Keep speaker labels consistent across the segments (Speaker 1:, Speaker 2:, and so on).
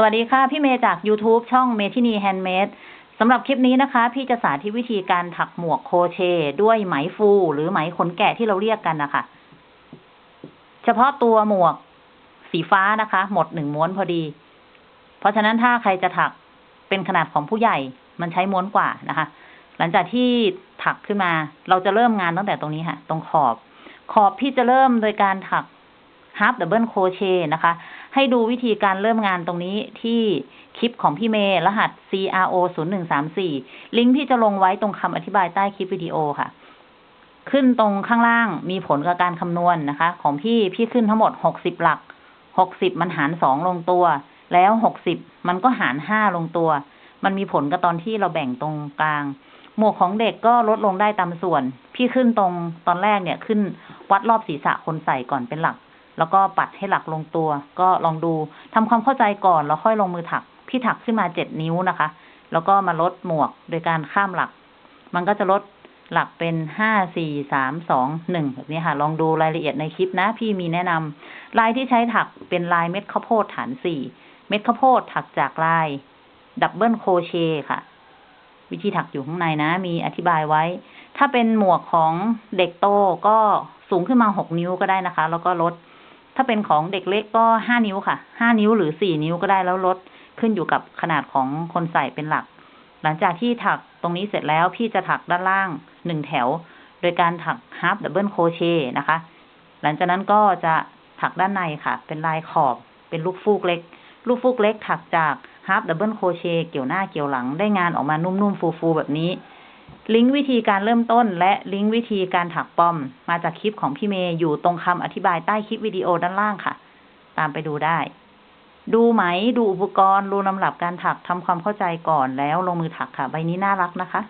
Speaker 1: สวัสดีค่ะ พี่เมย์จาก YouTube ช่องเมทินี handmade สำหรับคลิปนี้นะคะ พี่จะสาธิตวิธีการถักหมวกโครเชต์ด้วยไหมฟู หรือไหมขนแกะที่เราเรียกกันนะคะ เฉพาะตัวหมวกสีฟ้านะคะ หมดหนึ่งม้วนพอดี เพราะฉะนั้นถ้าใครจะถักเป็นขนาดของผู้ใหญ่ มันใช้ม้วนกว่านะคะ หลังจากที่ถักขึ้นมา เราจะเริ่มงานตั้งแต่ตรงนี้ค่ะ ตรงขอบ ขอบพี่จะเริ่มโดยการถัก half double crochet นะคะ ให้ดูวิธีการเริ่มงานตรงนี้ที่คลิปของพี่เมย์รหัส CRO 0 1 3 4 ลิงก์พี่จะลงไว้ตรงคำอธิบายใต้คลิปวิดีโอค่ะ ขึ้นตรงข้างล่างมีผลกับการคำนวณนนะคะ ของพี่พี่ขึ้นทั้งหมด 60 หลัก 60 มันหาร 2 ลงตัว แล้ว 60 มันก็หาร 5 ลงตัว มันมีผลกับตอนที่เราแบ่งตรงกลาง หมวกของเด็กก็ลดลงได้ตามส่วน พี่ขึ้นตรงตอนแรกเนี่ยขึ้นวัดรอบศีรษะคนใส่ก่อนเป็นหลัก แล้วก็ปัดให้หลักลงตัว ก็ลองดูทำความเข้าใจก่อนแล้วค่อยลงมือถัก พี่ถักขึ้นมาเจ็ดนิ้วนะคะ แล้วก็มาลดหมวกโดยการข้ามหลัก มันก็จะลดหลักเป็นห้าสี่สามสองหนึ่งแบบนี้ค่ะ ลองดูรายละเอียดในคลิปนะ พี่มีแนะนำลายที่ใช้ถักเป็นลายเม็ดข้าวโพดฐานสี่เม็ดข้าวโพดถักจากลาย double crochetค่ะ วิธีถักอยู่ข้างในนะ มีอธิบายไว้ ถ้าเป็นหมวกของเด็กโตก็สูงขึ้นมาหกนิ้วก็ได้นะคะ แล้วก็ลด ถ้าเป็นของเด็กเล็กก็ห้านิ้วค่ะ ห้านิ้วหรือสี่นิ้วก็ได้แล้วลดขึ้นอยู่กับขนาดของคนใส่เป็นหลัก หลังจากที่ถักตรงนี้เสร็จแล้วพี่จะถักด้านล่างหนึ่งแถว โดยการถัก half double crochet นะคะ หลังจากนั้นก็จะถักด้านในค่ะ เป็นลายขอบ เป็นลูกฟูกเล็ก ลูกฟูกเล็กถักจาก half double crochet เกี่ยวหน้าเกี่ยวหลังได้งานออกมานุ่มๆฟูๆแบบนี้ ลิงก์วิธีการเริ่มต้น และลิงก์วิธีการถักปอม มาจากคลิปของพี่เมย์อยู่ตรงคำอธิบายใต้คลิปวิดีโอด้านล่างค่ะ ตามไปดูได้ ดูไหมดูอุปกรณ์รู้ลำดับการถักทำความเข้าใจก่อนแล้วลงมือถักค่ะ ใบนี้น่ารักนะคะ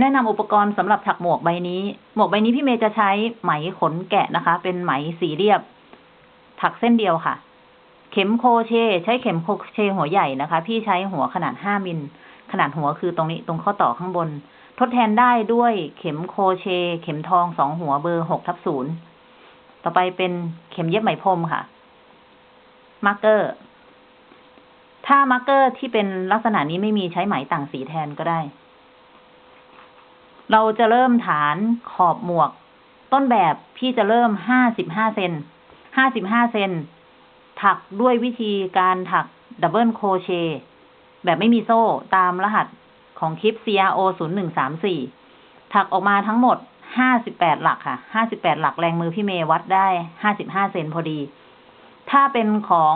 Speaker 1: แนะนำอุปกรณ์สำหรับถักหมวกใบนี้ หมวกใบนี้พี่เมย์จะใช้ไหมขนแกะนะคะ เป็นไหมสีเรียบ ถักเส้นเดียวค่ะ เข็ม crochet ใช้เข็ม crochet หัวใหญ่นะคะ พี่ใช้หัวขนาดห้ามิล ขนาดหัวคือตรงนี้ตรงข้อต่อข้างบน ทดแทนได้ด้วยเข็ม crochet เข็มทองสองหัวเบอร์หกทับศูนย์ต่อไปเป็นเข็มเย็บไหมพรมค่ะ marker ถ้า marker ที่เป็นลักษณะนี้ไม่มีใช้ไหมต่างสีแทนก็ได้ เราจะเริ่มฐานขอบหมวก ต้นแบบพี่จะเริ่มห้าสิบห้าเซนห้าสิบห้าเซน ถักด้วยวิธีการถัก double crochet แบบไม่มีโซ่ตามรหัสของคลิป CRO 0 1 3 4 ถักออกมาทั้งหมด 58 หลักค่ะ 58 หลักแรงมือพี่เมย์วัดได้ 55 เซนพอดี ถ้าเป็นของ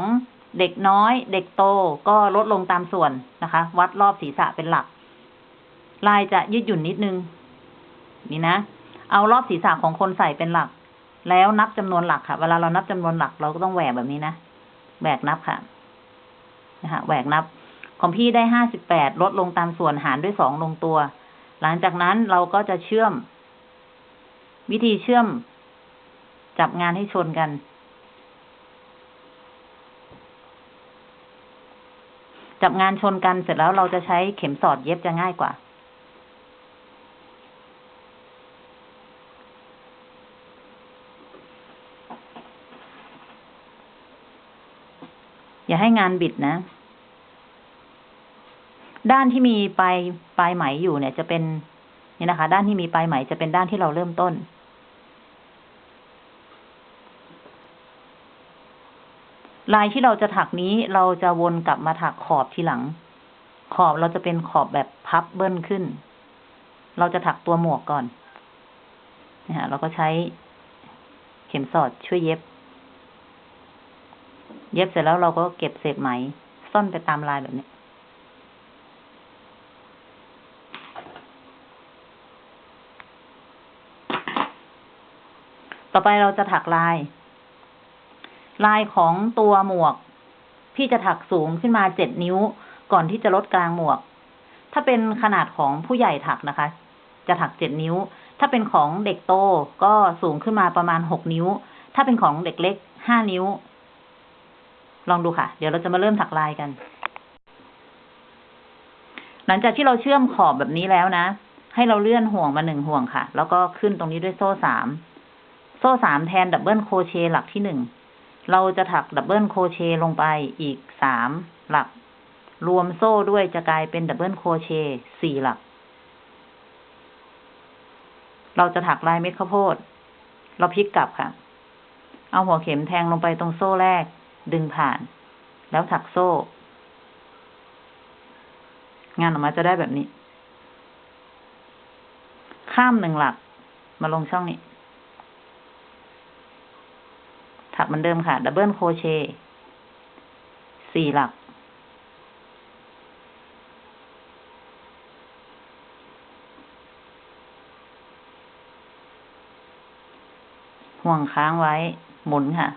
Speaker 1: เด็กน้อยเด็กโตก็ลดลงตามส่วนนะคะ วัดรอบศีรษะเป็นหลัก ลายจะยืดหยุ่นนิดนึง นี่นะ เอารอบศีรษะของคนใส่เป็นหลัก แล้วนับจำนวนหลักค่ะ เวลาเรานับจำนวนหลักเราก็ต้องแหวกแบบนี้นะ แหวกนับค่ะนะคะแหวกนับ ของพี่ได้ห้าสิบแปดลดลงตามส่วนหารด้วยสองลงตัว หลังจากนั้นเราก็จะเชื่อม วิธีเชื่อม จับงานให้ชนกัน จับงานชนกันเสร็จแล้วเราจะใช้เข็มสอดเย็บจะง่ายกว่า อย่าให้งานบิดนะ ด้านที่มีปลายปลายไหมอยู่เนี่ย จะเป็นนี่นะคะ ด้านที่มีปลายไหมจะเป็นด้านที่เราเริ่มต้น ลายที่เราจะถักนี้เราจะวนกลับมาถักขอบทีหลัง ขอบเราจะเป็นขอบแบบพับเบิ้ลขึ้น เราจะถักตัวหมวกก่อนนะฮะเราก็ใช้เข็มสอดช่วยเย็บ เย็บเสร็จแล้วเราก็เก็บเศษไหม ซ่อนไปตามลายแบบนี้ต่อไปเราจะถักลาย ลายของตัวหมวก พี่จะถักสูงขึ้นมาเจ็ดนิ้ว ก่อนที่จะลดกลางหมวก ถ้าเป็นขนาดของผู้ใหญ่ถักนะคะ จะถักเจ็ดนิ้ว ถ้าเป็นของเด็กโตก็สูงขึ้นมาประมาณหกนิ้ว ถ้าเป็นของเด็กเล็กห้านิ้ว ลองดูค่ะ เดี๋ยวเราจะมาเริ่มถักลายกัน หลังจากที่เราเชื่อมขอบแบบนี้แล้วนะ ให้เราเลื่อนห่วงมาหนึ่งห่วงค่ะ แล้วก็ขึ้นตรงนี้ด้วยโซ่สาม โซ่สามแทน double crochet หลักที่หนึ่ง เราจะถัก double crochet ลงไปอีกสามหลัก รวมโซ่ด้วยจะกลายเป็น double crochet สี่หลัก เราจะถักลายเม็ดข้าวโพด เราพลิกกลับค่ะ เอาหัวเข็มแทงลงไปตรงโซ่แรก ดึงผ่าน แล้วถักโซ่ งานออกมาจะได้แบบนี้ ข้ามหนึ่งหลัก มาลงช่องนี้ ถักเหมือนเดิมค่ะ ดับเบิลโครเชต์สี่หลัก ห่วงค้างไว้ หมุนค่ะ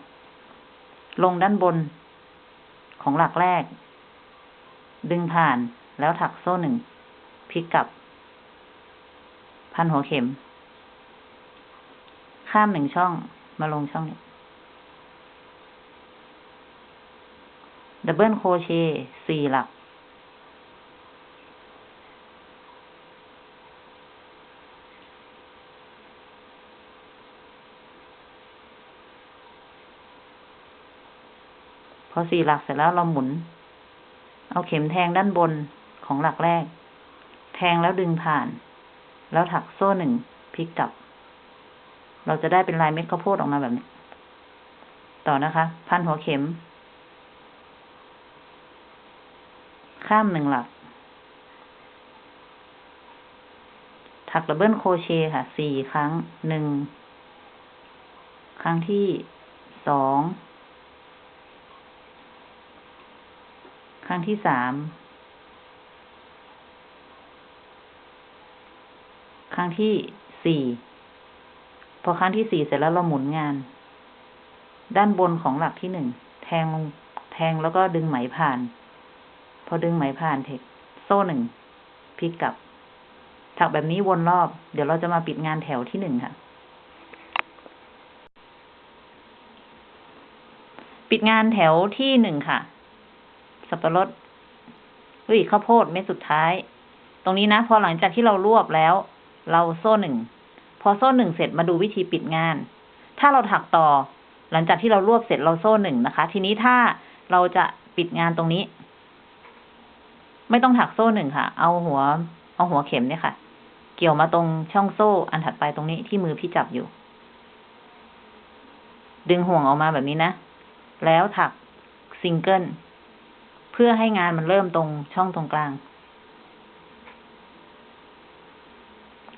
Speaker 1: ลงด้านบน ของหลักแรก ดึงผ่านแล้วถักโซ่หนึ่งพลิกกลับ พันหัวเข็ม ข้ามหนึ่งช่องมาลงช่องนี้ double crochet สี่หลัก พอสี่หลักเสร็จแล้วเราหมุน เอาเข็มแทงด้านบนของหลักแรก แทงแล้วดึงผ่าน แล้วถักโซ่หนึ่งพลิกกลับ เราจะได้เป็นลายเม็ดข้าวโพดออกมาแบบนี้ ต่อนะคะ พันหัวเข็ม ข้ามหนึ่งหลัก ถักดับเบิลโครเชต์ค่ะสี่ครั้งหนึ่งครั้งที่สอง รั้งที่สาม ครั้งที่สี่ พอครั้งที่สี่เสร็จแล้วเราหมุนงาน ด้านบนของหลักที่หนึ่ง แทงลงแทงแล้วก็ดึงไหมผ่าน พอดึงไหมผ่านเทคโซ่หนึ่งพลิกกลับ ถักแบบนี้วนรอบ เดี๋ยวเราจะมาปิดงานแถวที่หนึ่งค่ะ ปิดงานแถวที่หนึ่งค่ะ สับปะรดเฮ้ยข้าวโพดเม็ดสุดท้าย ตรงนี้นะ พอหลังจากที่เรารวบแล้ว เราโซ่หนึ่ง พอโซ่หนึ่งเสร็จมาดูวิธีปิดงาน ถ้าเราถักต่อ หลังจากที่เรารวบเสร็จเราโซ่หนึ่งนะคะ ทีนี้ถ้าเราจะปิดงานตรงนี้ ไม่ต้องถักโซ่หนึ่งค่ะ เอาหัว เอาหัวเข็มเนี่ยค่ะ เกี่ยวมาตรงช่องโซ่อันถัดไปตรงนี้ที่มือพี่จับอยู่ ดึงห่วงออกมาแบบนี้นะ แล้วถักซิงเกิล เพื่อให้งานมันเริ่มตรงช่องตรงกลาง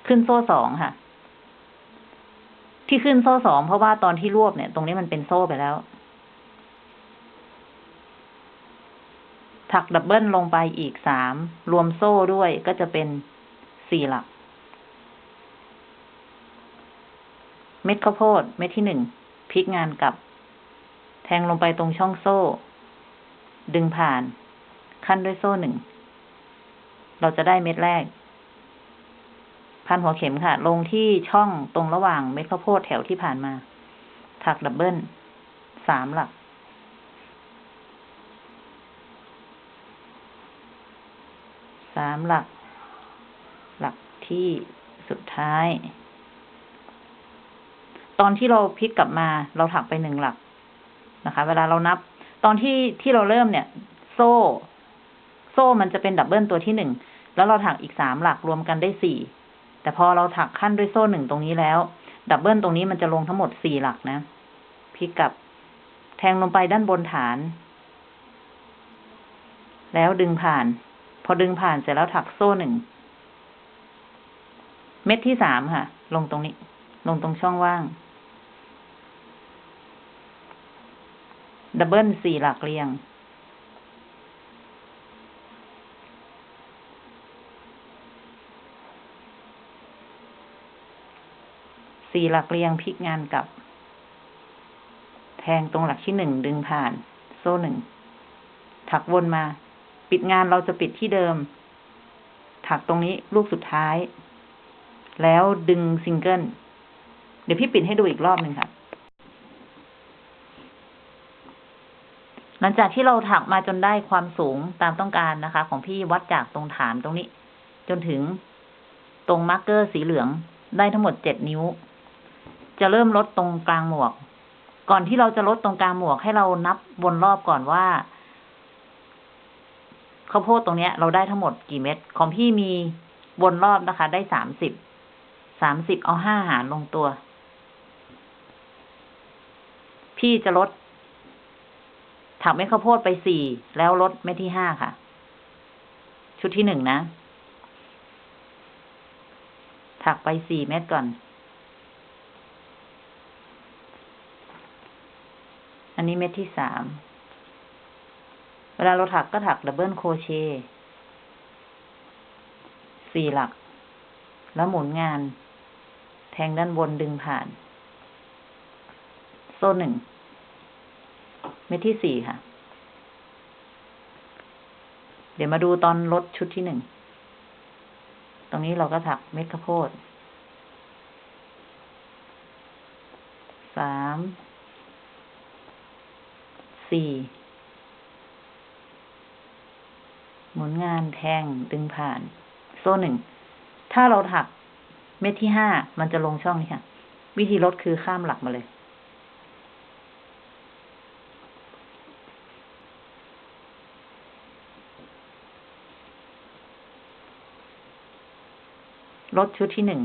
Speaker 1: ขึ้นโซ่สองค่ะ ที่ขึ้นโซ่สองเพราะว่าตอนที่รวบเนี่ย ตรงนี้มันเป็นโซ่ไปแล้ว ถัก double ลงไปอีกสามรวมโซ่ด้วยก็จะเป็นสี่หลัก เม็ดข้าวโพด เม็ดที่หนึ่งพลิกงานกลับ แทงลงไปตรงช่องโซ่ ดึงผ่าน ขั้นด้วยโซ่หนึ่ง เราจะได้เม็ดแรก พันหัวเข็มค่ะ ลงที่ช่องตรงระหว่างเม็ดข้าวโพดแถวที่ผ่านมา ถักดับเบิลสามหลัก สามหลัก หลักที่สุดท้าย ตอนที่เราพลิกกลับมา เราถักไปหนึ่งหลักนะคะ เวลาเรานับ ตอนที่ที่เราเริ่มเนี่ย โซ่ โซ่มันจะเป็น double ตัวที่หนึ่งแล้วเราถักอีกสามหลักรวมกันได้สี่แต่พอเราถักขั้นด้วยโซ่หนึ่งตรงนี้แล้ว double ตรงนี้มันจะลงทั้งหมดสี่หลักนะพลิกกลับแทงลงไปด้านบนฐาน แล้วดึงผ่าน พอดึงผ่านเสร็จแล้วถักโซ่หนึ่ง เม็ดที่สามค่ะ ลงตรงนี้ ลงตรงช่องว่าง ดับเบิลสี่หลักเรียง สี่หลักเรียงพลิกงานกลับ แทงตรงหลักที่หนึ่งดึงผ่าน โซ่หนึ่ง ถักวนมา ปิดงานเราจะปิดที่เดิม ถักตรงนี้ลูกสุดท้าย แล้วดึงซิงเกิล เดี๋ยวพี่ปิดให้ดูอีกรอบหนึ่งค่ะ หลังจากที่เราถักมาจนได้ความสูงตามต้องการนะคะ ของพี่วัดจากตรงฐานตรงนี้ จนถึงตรง marker สีเหลืองได้ทั้งหมดเจ็ดนิ้ว จะเริ่มลดตรงกลางหมวก ก่อนที่เราจะลดตรงกลางหมวกให้เรานับวนรอบก่อนว่าข้าวโพดตรงเนี้ย เราได้ทั้งหมดกี่เม็ดของพี่มีวนรอบนะคะ ได้สามสิบสามสิบเอาห้าหารลงตัว พี่จะลด ถักเม็ดข้าวโพดไปสี่แล้วลดเม็ดที่ห้าค่ะ ชุดที่หนึ่งนะ ถักไปสี่เม็ดก่อน อันนี้เม็ดที่สาม เวลาเราถักก็ถักดับเบิลโคเชสี่หลัก แล้วหมุนงาน แทงด้านบนดึงผ่าน โซ่หนึ่ง ม็ดที่สี่ค่ะ เดี๋ยวมาดูตอนลดชุดที่หนึ่ง ตรงนี้เราก็ถักเม็ดข้าวโพดสาม สี่ หมุนงานแทงดึงผ่าน โซ่หนึ่ง ถ้าเราถักเม็ดที่ห้ามันจะลงช่องนี้ค่ะ วิธีลดคือข้ามหลักมาเลย ลดชุดที่หนึ่ง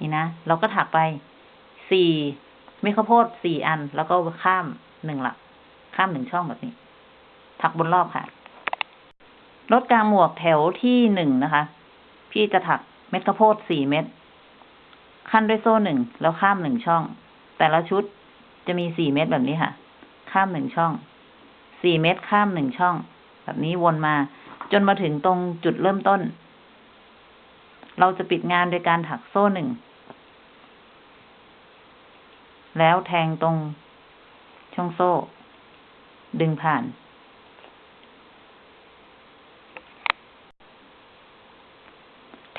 Speaker 1: นี่นะ เราก็ถักไปสี่เม็ดข้าวโพดสี่อัน แล้วก็ข้ามหนึ่งหลัก ข้ามหนึ่งช่องแบบนี้ ถักบนรอบค่ะ ลดกลางหมวกแถวที่หนึ่งนะคะ พี่จะถัก เม็ดข้าวโพดสี่เม็ดขั้นด้วยโซ่หนึ่งแล้วข้ามหนึ่งช่อง แต่ละชุดจะมีสี่เม็ดแบบนี้ค่ะ ข้ามหนึ่งช่อง สี่เม็ดข้ามหนึ่งช่อง แบบนี้วนมา จนมาถึงตรงจุดเริ่มต้น เราจะปิดงานโดยการถักโซ่หนึ่ง แล้วแทงตรงช่องโซ่ ดึงผ่าน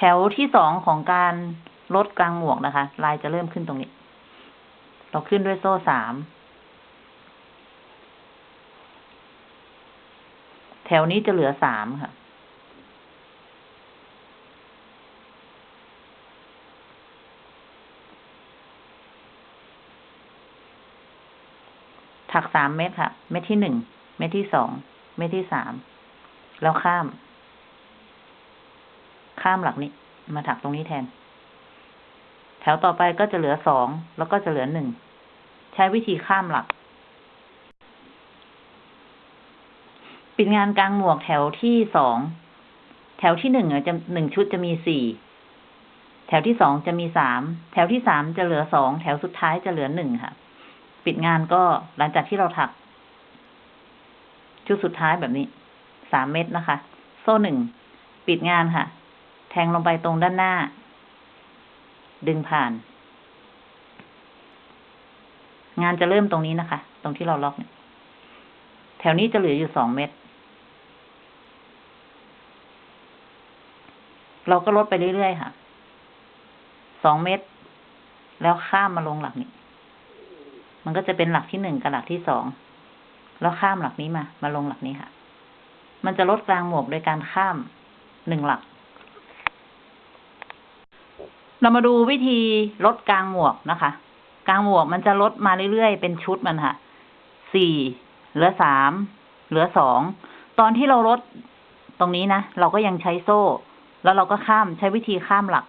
Speaker 1: แถวที่สองของการลดกลางหมวกนะคะ ลายจะเริ่มขึ้นตรงนี้ เราขึ้นด้วยโซ่สาม แถวนี้จะเหลือสามค่ะ ถักสามเม็ดค่ะ เม็ดที่หนึ่ง เม็ดที่สอง เม็ดที่สาม แล้วข้าม ข้ามหลักนี้ มาถักตรงนี้แทน แถวต่อไปก็จะเหลือสองแล้วก็จะเหลือหนึ่งใช้วิธีข้ามหลัก ปิดงานกลางหมวกแถวที่สองแถวที่หนึ่งอะจะหนึ่งชุดจะมีสี่แถวที่สองจะมีสามแถวที่สามจะเหลือสองแถวสุดท้ายจะเหลือหนึ่งค่ะ ปิดงานก็หลังจากที่เราถัก ชุดสุดท้ายแบบนี้สามเม็ดนะคะ โซ่หนึ่ง ปิดงานค่ะ แทงลงไปตรงด้านหน้า ดึงผ่าน งานจะเริ่มตรงนี้นะคะ ตรงที่เราล็อกเนี่ยแถวนี้จะเหลืออยู่สองเม็ดเราก็ลดไปเรื่อยๆค่ะสองเม็ดแล้วข้ามมาลงหลักนี้ มันก็จะเป็นหลักที่หนึ่งกับหลักที่สอง แล้วข้ามหลักนี้มา มาลงหลักนี้ค่ะ มันจะลดกลางหมวกโดยการข้ามหนึ่งหลัก เรามาดูวิธีลดกลางหมวกนะคะ กลางหมวกมันจะลดมาเรื่อยๆ เป็นชุดมันค่ะ สี่เหลือสาม เหลือสอง ตอนที่เราลดตรงนี้นะ เราก็ยังใช้โซ่ แล้วเราก็ข้ามใช้วิธีข้ามหลัก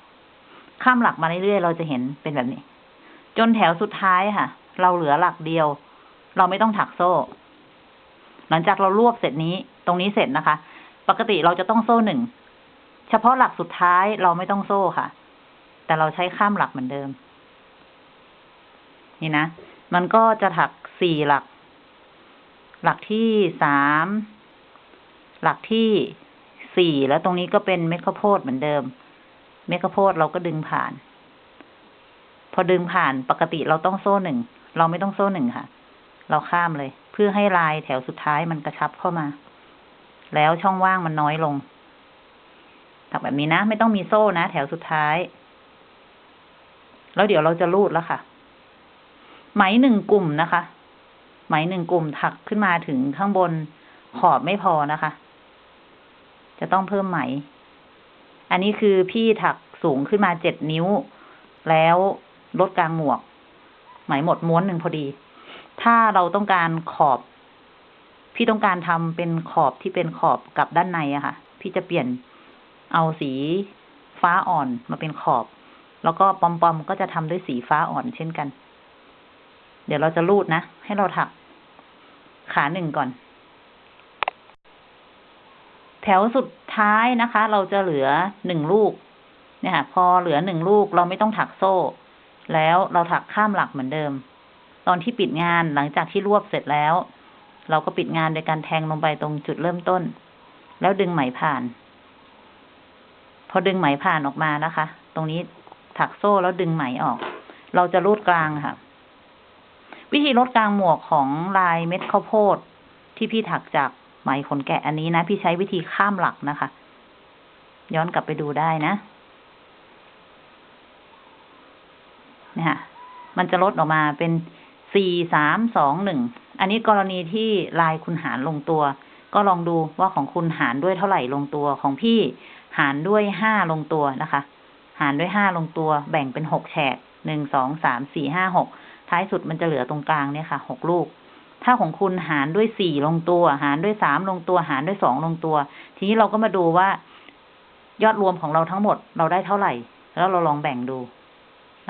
Speaker 1: ข้ามหลักมาเรื่อยๆ เราจะเห็นเป็นแบบนี้ จนแถวสุดท้ายค่ะ เราเหลือหลักเดียว เราไม่ต้องถักโซ่ หลังจากเรารวบเสร็จนี้ ตรงนี้เสร็จนะคะ ปกติเราจะต้องโซ่หนึ่ง เฉพาะหลักสุดท้ายเราไม่ต้องโซ่ค่ะ แต่เราใช้ข้ามหลักเหมือนเดิม นี่นะ มันก็จะถักสี่หลัก หลักที่สาม หลักที่สี่แล้วตรงนี้ก็เป็นเม็ดข้าวโพดเหมือนเดิม เม็ดข้าวโพดเราก็ดึงผ่าน พอดึงผ่านปกติเราต้องโซ่หนึ่ง เราไม่ต้องโซ่หนึ่งค่ะ เราข้ามเลย เพื่อให้ลายแถวสุดท้ายมันกระชับเข้ามา แล้วช่องว่างมันน้อยลงถักแบบนี้นะ ไม่ต้องมีโซ่นะ แถวสุดท้าย แล้วเดี๋ยวเราจะรูดแล้วค่ะ ไหมหนึ่งกลุ่มนะคะ ไหมหนึ่งกลุ่มถักขึ้นมาถึงข้างบนขอบไม่พอนะคะ จะต้องเพิ่มไหม อันนี้คือพี่ถักสูงขึ้นมาเจ็ดนิ้ว แล้วลดกลางหมวก ไหมหมดม้วนหนึ่งพอดี ถ้าเราต้องการขอบ พี่ต้องการทำเป็นขอบที่เป็นขอบกับด้านในอะค่ะ พี่จะเปลี่ยนเอาสีฟ้าอ่อนมาเป็นขอบ แล้วก็ปอมๆก็จะทำด้วยสีฟ้าอ่อนเช่นกัน เดี๋ยวเราจะรูดนะ ให้เราถัก ขาหนึ่งก่อน แถวสุดท้ายนะคะ เราจะเหลือหนึ่งลูก เนี่ยค่ะ พอเหลือหนึ่งลูกเราไม่ต้องถักโซ่ แล้วเราถักข้ามหลักเหมือนเดิม ตอนที่ปิดงานหลังจากที่รวบเสร็จแล้ว เราก็ปิดงานโดยการแทงลงไปตรงจุดเริ่มต้น แล้วดึงไหมผ่าน พอดึงไหมผ่านออกมานะคะ ตรงนี้ ถักโซ่แล้วดึงไหมออก เราจะรูดกลางค่ะ วิธีลดกลางหมวกของลายเม็ดข้าวโพดที่พี่ถักจากไหมขนแกะอันนี้นะ พี่ใช้วิธีข้ามหลักนะคะ ย้อนกลับไปดูได้นะเนี่ยค่ะ มันจะลดออกมาเป็นสี่สามสองหนึ่ง อันนี้กรณีที่ลายคุณหารลงตัว ก็ลองดูว่าของคุณหารด้วยเท่าไหร่ลงตัวของพี่หารด้วยห้าลงตัวนะคะ หารด้วยห้าลงตัวแบ่งเป็นหกแฉกหนึ่งสองสามสี่ห้าหกท้ายสุดมันจะเหลือตรงกลางเนี่ยค่ะหกลูก ถ้าของคุณหารด้วยสี่ลงตัว หารด้วยสามลงตัว หารด้วยสองลงตัว ทีนี้เราก็มาดูว่ายอดรวมของเราทั้งหมดเราได้เท่าไหร่ แล้วเราลองแบ่งดู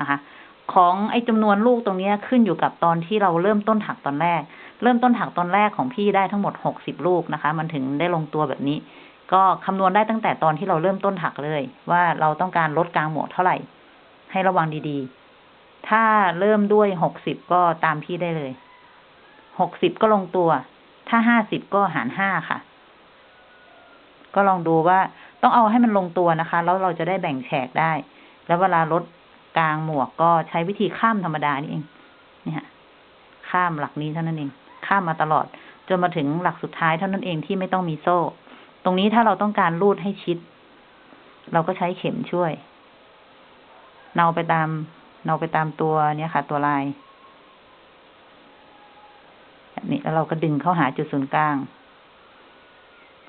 Speaker 1: นะคะ ของไอ้จำนวนลูกตรงนี้ขึ้นอยู่กับตอนที่เราเริ่มต้นถักตอนแรก เริ่มต้นถักตอนแรกของพี่ได้ทั้งหมดหกสิบลูกนะคะ มันถึงได้ลงตัวแบบนี้ ก็คำนวณได้ตั้งแต่ตอนที่เราเริ่มต้นถักเลย ว่าเราต้องการลดกลางหมวกเท่าไหร่ ให้ระวังดีๆ ถ้าเริ่มด้วยหกสิบก็ตามพี่ได้เลยหกสิบก็ลงตัว ถ้าห้าสิบก็หารห้าค่ะ ก็ลองดูว่าต้องเอาให้มันลงตัวนะคะ แล้วเราจะได้แบ่งแฉกได้ แล้วเวลาลดกลางหมวกก็ใช้วิธีข้ามธรรมดานี่เองนี่ค่ะข้ามหลักนี้เท่านั้นเอง ข้ามมาตลอด จนมาถึงหลักสุดท้ายเท่านั้นเองที่ไม่ต้องมีโซ่ ตรงนี้ถ้าเราต้องการรูดให้ชิด เราก็ใช้เข็มช่วย เนาไปตาม เนาไปตามตัวเนี่ยค่ะ ตัวลายนี้แล้วเราก็ดึงเข้าหาจุดศูนย์กลาง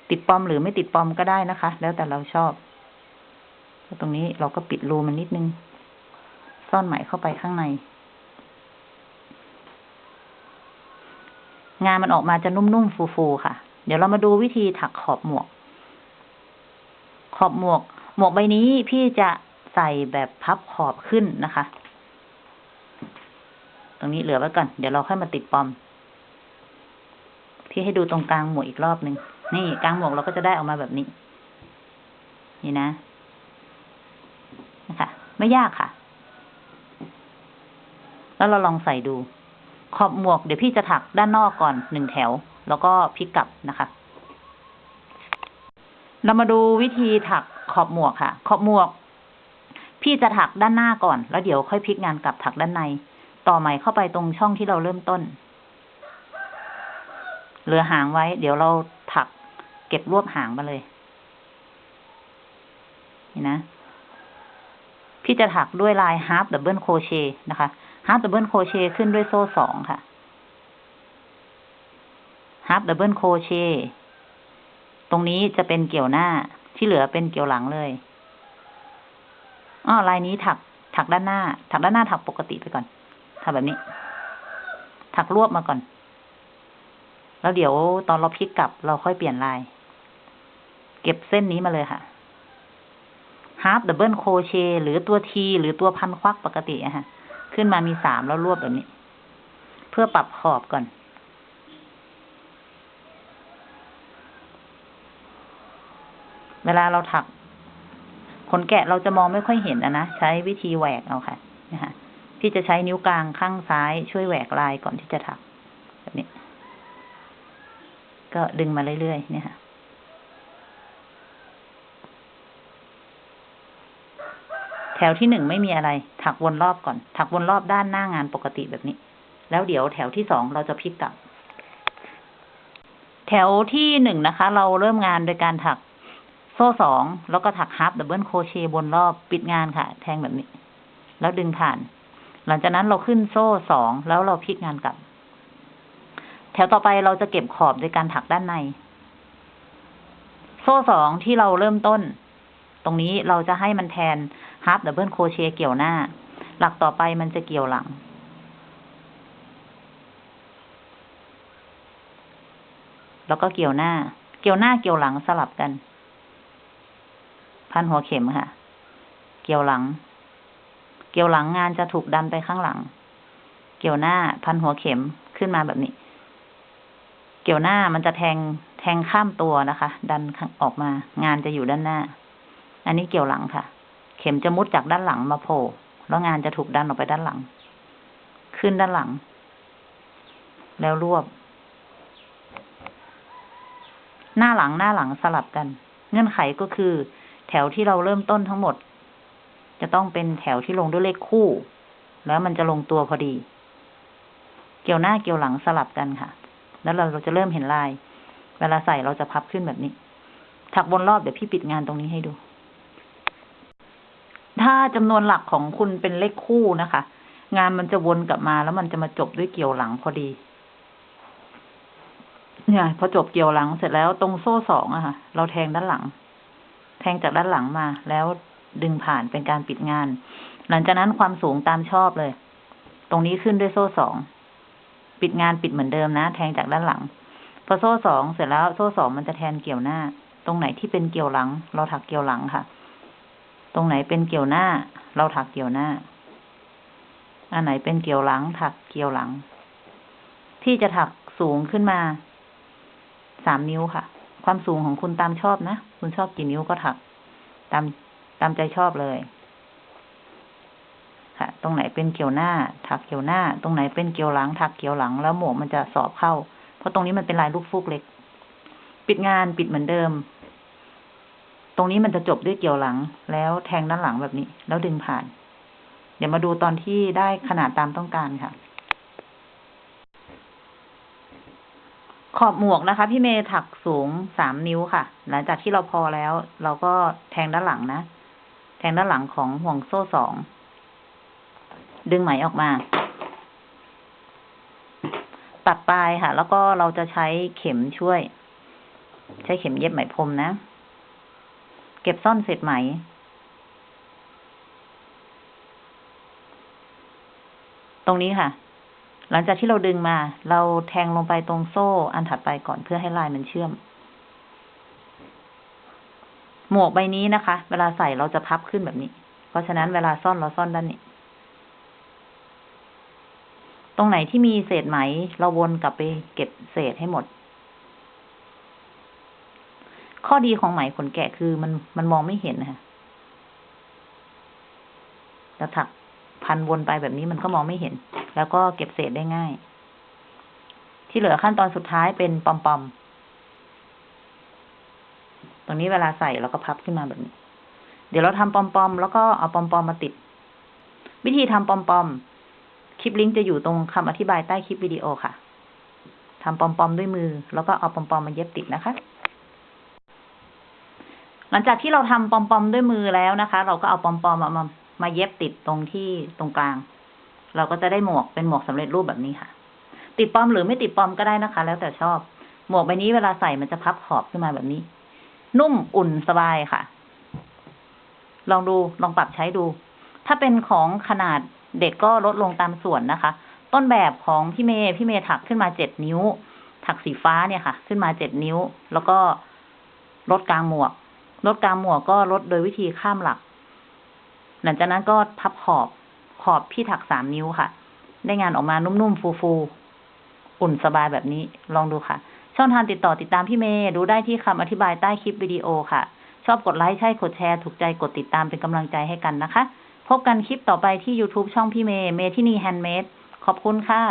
Speaker 1: ติดปอมหรือไม่ติดปอมก็ได้นะคะ แล้วแต่เราชอบ ตรงนี้เราก็ปิดรูมันนิดนึง ซ่อนไหมเข้าไปข้างใน งานมันออกมาจะนุ่มๆฟูๆค่ะ เดี๋ยวเรามาดูวิธีถักขอบหมวก ขอบหมวก หมวกใบนี้พี่จะใส่แบบพับขอบขึ้นนะคะ ตรงนี้เหลือไว้ก่อน เดี๋ยวเราค่อยมาติดปอม พี่ให้ดูตรงกลางหมวกอีกรอบหนึ่งนี่กลางหมวกเราก็จะได้ออกมาแบบนี้ นี่นะนะคะไม่ยากค่ะ แล้วเราลองใส่ดู ขอบหมวกเดี๋ยวพี่จะถักด้านนอกก่อนหนึ่งแถว แล้วก็พลิกกลับนะคะ เรามาดูวิธีถักขอบหมวกค่ะ ขอบหมวก พี่จะถักด้านหน้าก่อน แล้วเดี๋ยวค่อยพลิกงานกลับถักด้านใน ต่อไหม่เข้าไปตรงช่องที่เราเริ่มต้น เหลือหางไว้ เดี๋ยวเราถักเก็บรวบหางมาเลย นี่นะพี่จะถักด้วยลาย half double crochet นะคะ half double crochet ขึ้นด้วยโซ่สองค่ะ half double crochet ตรงนี้จะเป็นเกี่ยวหน้าที่เหลือเป็นเกี่ยวหลังเลยอ้อลายนี้ถัก ถักด้านหน้า ถักด้านหน้าถักปกติไปก่อนถักแบบนี้ ถักรวบมาก่อน แล้วเดี๋ยวตอนเราพลิกกลับเราค่อยเปลี่ยนลาย เก็บเส้นนี้มาเลยค่ะ half double crochet หรือตัวทีหรือตัวพันควักปกติอะค่ะ ขึ้นมามีสามแล้วรวบแบบนี้ เพื่อปรับขอบก่อน เวลาเราถักขนแกะเราจะมองไม่ค่อยเห็นอะนะ ใช้วิธีแหวกเอาค่ะนะคะพี่จะใช้นิ้วกลางข้างซ้ายช่วยแหวกลายก่อนที่จะถัก แบบนี้ ก็ดึงมาเรื่อยๆเนี่ยค่ะแถวที่หนึ่งไม่มีอะไร ถักวนรอบก่อน ถักวนรอบด้านหน้างานปกติแบบนี้ แล้วเดี๋ยวแถวที่สองเราจะพลิกกลับ แถวที่หนึ่งนะคะ เราเริ่มงานโดยการถัก โซ่สองแล้วก็ถัก half double crochet วนรอบปิดงานค่ะ แทงแบบนี้ แล้วดึงผ่าน หลังจากนั้นเราขึ้นโซ่สองแล้วเราพลิกงานกลับ แถวต่อไปเราจะเก็บขอบโดยการถักด้านใน โซ่สองที่เราเริ่มต้น ตรงนี้เราจะให้มันแทน half double crochet เกี่ยวหน้า หลักต่อไปมันจะเกี่ยวหลังแล้วก็เกี่ยวหน้า เกี่ยวหน้าเกี่ยวหลังสลับกัน พันหัวเข็มค่ะ เกี่ยวหลัง เกี่ยวหลังงานจะถูกดันไปข้างหลัง เกี่ยวหน้าพันหัวเข็มขึ้นมาแบบนี้ เกี่ยวหน้ามันจะแทงแทงข้ามตัวนะคะ ดันออกมา งานจะอยู่ด้านหน้า อันนี้เกี่ยวหลังค่ะ เข็มจะมุดจากด้านหลังมาโผล่แล้วงานจะถูกดันออกไปด้านหลัง ขึ้นด้านหลัง แล้วรวบ หน้าหลังหน้าหลังสลับกัน เงื่อนไขก็คือ แถวที่เราเริ่มต้นทั้งหมด จะต้องเป็นแถวที่ลงด้วยเลขคู่ แล้วมันจะลงตัวพอดี เกี่ยวหน้าเกี่ยวหลังสลับกันค่ะ แล้วเราจะเริ่มเห็นลาย เวลาใส่เราจะพับขึ้นแบบนี้ ถักบนรอบเดี๋ยวพี่ปิดงานตรงนี้ให้ดู ถ้าจำนวนหลักของคุณเป็นเลขคู่นะคะ งานมันจะวนกลับมาแล้วมันจะมาจบด้วยเกี่ยวหลังพอดีเนี่ยพอจบเกี่ยวหลังเสร็จแล้วตรงโซ่สองอะค่ะ เราแทงด้านหลัง แทงจากด้านหลังมา แล้วดึงผ่านเป็นการปิดงาน หลังจากนั้นความสูงตามชอบเลย ตรงนี้ขึ้นด้วยโซ่สอง ปิดงานปิดเหมือนเดิมนะ แทงจากด้านหลัง พอโซ่สองเสร็จแล้วโซ่สองมันจะแทนเกี่ยวหน้า ตรงไหนที่เป็นเกี่ยวหลัง เราถักเกี่ยวหลังค่ะ ตรงไหนเป็นเกี่ยวหน้า เราถักเกี่ยวหน้า อันไหนเป็นเกี่ยวหลัง ถักเกี่ยวหลัง ที่จะถักสูงขึ้นมาสามนิ้วค่ะ ความสูงของคุณตามชอบนะ คุณชอบกี่นิ้วก็ถัก ตามตามใจชอบเลย ค่ะ ตรงไหนเป็นเกี่ยวหน้า ถักเกี่ยวหน้า ตรงไหนเป็นเกี่ยวหลัง ถักเกี่ยวหลัง แล้วหมวกมันจะสอบเข้า เพราะตรงนี้มันเป็นลายลูกฟูกเล็ก ปิดงานปิดเหมือนเดิม ตรงนี้มันจะจบด้วยเกี่ยวหลัง แล้วแทงด้านหลังแบบนี้ แล้วดึงผ่าน เดี๋ยวมาดูตอนที่ได้ขนาดตามต้องการค่ะ ขอบหมวกนะคะ พี่เมย์ถักสูงสามนิ้วค่ะ หลังจากที่เราพอแล้ว เราก็แทงด้านหลังนะ แทงด้านหลังของห่วงโซ่สอง ดึงไหมออกมา ตัดปลายค่ะ แล้วก็เราจะใช้เข็มช่วย ใช้เข็มเย็บไหมพรมนะ เก็บซ่อนเศษไหมตรงนี้ค่ะ หลังจากที่เราดึงมา เราแทงลงไปตรงโซ่อันถัดไปก่อนเพื่อให้ลายมันเชื่อม หมวกใบนี้นะคะ เวลาใส่เราจะพับขึ้นแบบนี้ เพราะฉะนั้นเวลาซ่อนเราซ่อนด้านนี้ ตรงไหนที่มีเศษไหม เราวนกลับไปเก็บเศษให้หมด ข้อดีของไหมขนแกะคือมันมันมองไม่เห็นนะคะแล้วถักพันวนไปแบบนี้มันก็มองไม่เห็น แล้วก็เก็บเศษได้ง่าย ที่เหลือขั้นตอนสุดท้ายเป็นปอมปอมตรงนี้เวลาใส่เราก็พับขึ้นมาแบบนี้ เดี๋ยวเราทำปอมปอมแล้วก็เอาปอมปอมมาติด วิธีทำปอมปอมคลิปลิงก์จะอยู่ตรงคำอธิบายใต้คลิปวิดีโอค่ะทำปอมปอมด้วยมือ แล้วก็เอาปอมปอมมาเย็บติดนะคะ หลังจากที่เราทำปอมปอมด้วยมือแล้วนะคะ เราก็เอาปอมปอมมามามาเย็บติดตรงที่ตรงกลาง เราก็จะได้หมวกเป็นหมวกสำเร็จรูปแบบนี้ค่ะ ติดปอมหรือไม่ติดปอมก็ได้นะคะ แล้วแต่ชอบ หมวกใบนี้เวลาใส่มันจะพับขอบขึ้นมาแบบนี้ นุ่มอุ่นสบายค่ะ ลองดูลองปรับใช้ดู ถ้าเป็นของขนาดเด็กก็ลดลงตามส่วนนะคะ ต้นแบบของพี่เมย์พี่เมย์ถักขึ้นมาเจ็ดนิ้ว ถักสีฟ้าเนี่ยค่ะ ขึ้นมาเจ็ดนิ้ว แล้วก็ลดกลางหมวกลดกลางหมวกก็ลดโดยวิธีข้ามหลัก หลังจากนั้นก็พับขอบ ขอบพี่ถักสามนิ้วค่ะ ได้งานออกมานุ่มๆฟูๆอุ่นสบายแบบนี้ลองดูค่ะ ช่องทางติดต่อติดตามพี่เมย์ดูได้ที่คำอธิบายใต้คลิปวิดีโอค่ะ ชอบกดไลค์ใช่กดแชร์ถูกใจกดติดตามเป็นกำลังใจให้กันนะคะ พบกันคลิปต่อไปที่ YouTube ช่องพี่เมย์เมที่นี่ handmadeขอบคุณค่ะ